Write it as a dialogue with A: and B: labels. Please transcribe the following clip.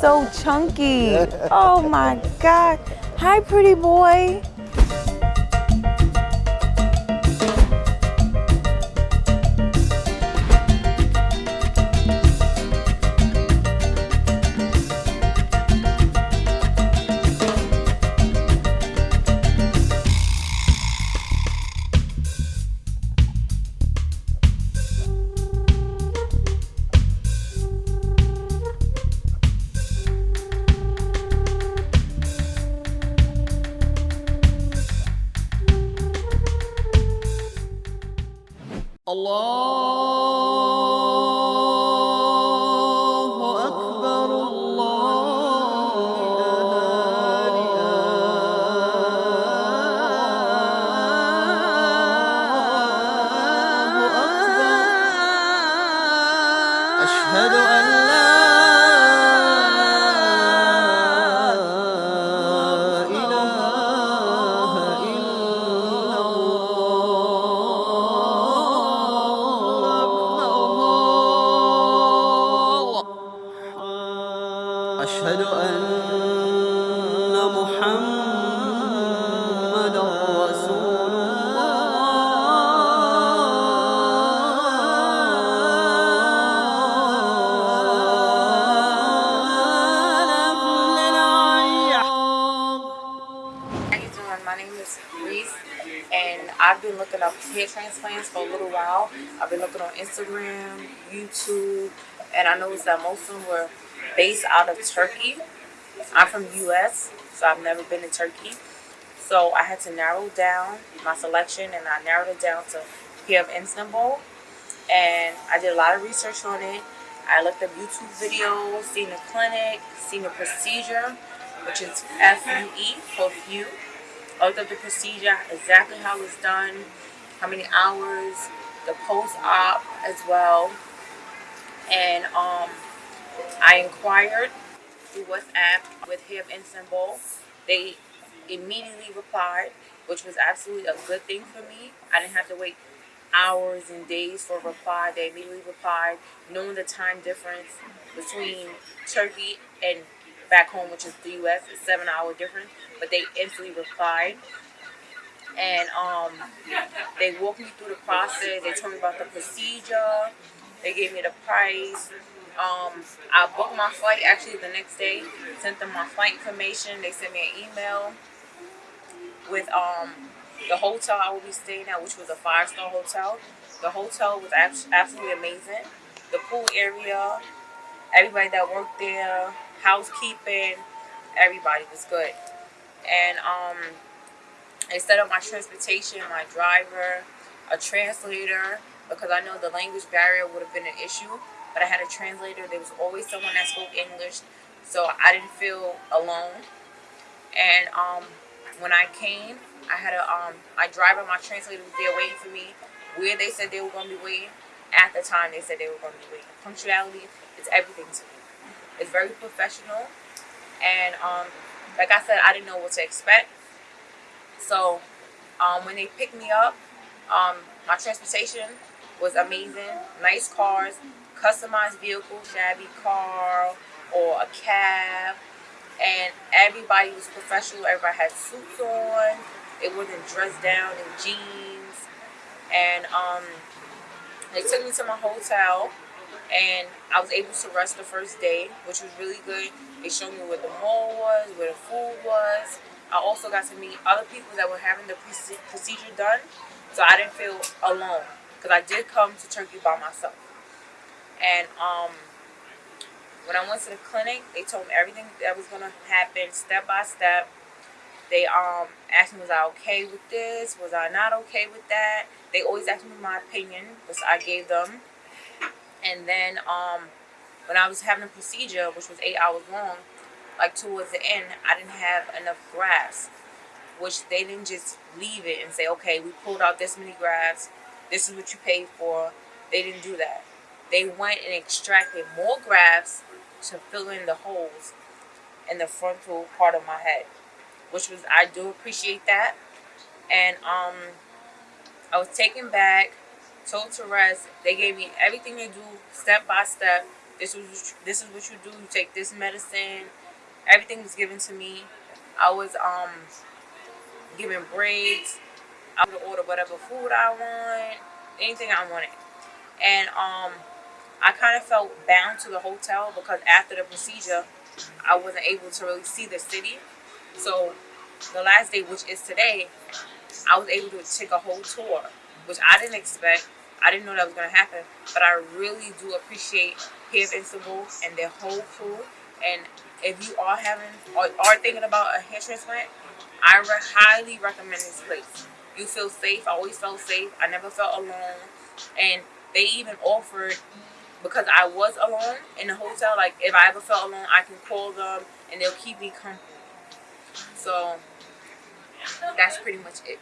A: so chunky. Oh my God. Hi, pretty boy.
B: الله أكبر الله أكبر. أشهد أن
C: Doing? My name is Reese, and I've been looking up hair transplants for a little while. I've been looking on Instagram, YouTube, and I noticed that most of them were based out of Turkey. I'm from U.S., so I've never been to Turkey. So I had to narrow down my selection, and I narrowed it down to Hair of Istanbul. And I did a lot of research on it. I looked up YouTube videos, seen the clinic, seen the procedure, which is F-U-E for few. Looked up the procedure, exactly how it's done, how many hours, the post-op as well. And um, I inquired through WhatsApp with Hair of Istanbul. They immediately replied, which was absolutely a good thing for me. I didn't have to wait hours and days for a reply. They immediately replied, knowing the time difference between Turkey and back home, which is the U.S., is seven hour difference. But they instantly replied, and um, they walked me through the process. They told me about the procedure. They gave me the price. Um, I booked my flight actually the next day. Sent them my flight information. They sent me an email with um the hotel I will be staying at, which was a five star hotel. The hotel was absolutely amazing. The pool area, everybody that worked there, housekeeping, everybody was good. And um, up my transportation, my driver, a translator, because I know the language barrier would have been an issue. But I had a translator. There was always someone that spoke English, so I didn't feel alone. And um, when I came, I had a um, my driver, my translator was there waiting for me. Where they said they were going to be waiting, at the time they said they were going to be waiting. Punctuality is everything to me. It's very professional, and um, like I said, I didn't know what to expect. So um, when they picked me up, um, my transportation was amazing. Nice cars, customized vehicle, shabby car or a cab, and everybody was professional. Everybody had suits on. It wasn't dressed down in jeans, and um, they took me to my hotel, and I was able to rest the first day, which was really good. They showed me where the mall was, where the food was. I also got to meet other people that were having the procedure done, so I didn't feel alone because I did come to Turkey by myself. And um, when I went to the clinic, they told me everything that was gonna happen step by step. They um asked me was I okay with this? Was I not okay with that? They always asked me my opinion, which I gave them. And then um when I was having a procedure, which was eight hours long, like towards the end, I didn't have enough grafts, which they didn't just leave it and say, okay, we pulled out this many grafts. This is what you paid for. They didn't do that. They went and extracted more grafts to fill in the holes in the frontal part of my head, which was I do appreciate that. And um, I was taken back, told to rest. They gave me everything to do step by step. This was this is what you do. You take this medicine. Everything was given to me. I was um given breaks. I would order whatever food I want, anything I wanted. And um I kind of felt bound to the hotel because after the procedure, I wasn't able to really see the city. So the last day, which is today, I was able to take a whole tour, which I didn't expect. I didn't know that was going to happen, but I really do appreciate Hair of Istanbul and their whole crew. And if you are having or are thinking about a hair transplant, I re- highly recommend this place. You feel safe. I always felt safe. I never felt alone. And they even offered because I was alone in the hotel. Like if I ever felt alone, I can call them and they'll keep me company. So that's pretty much it.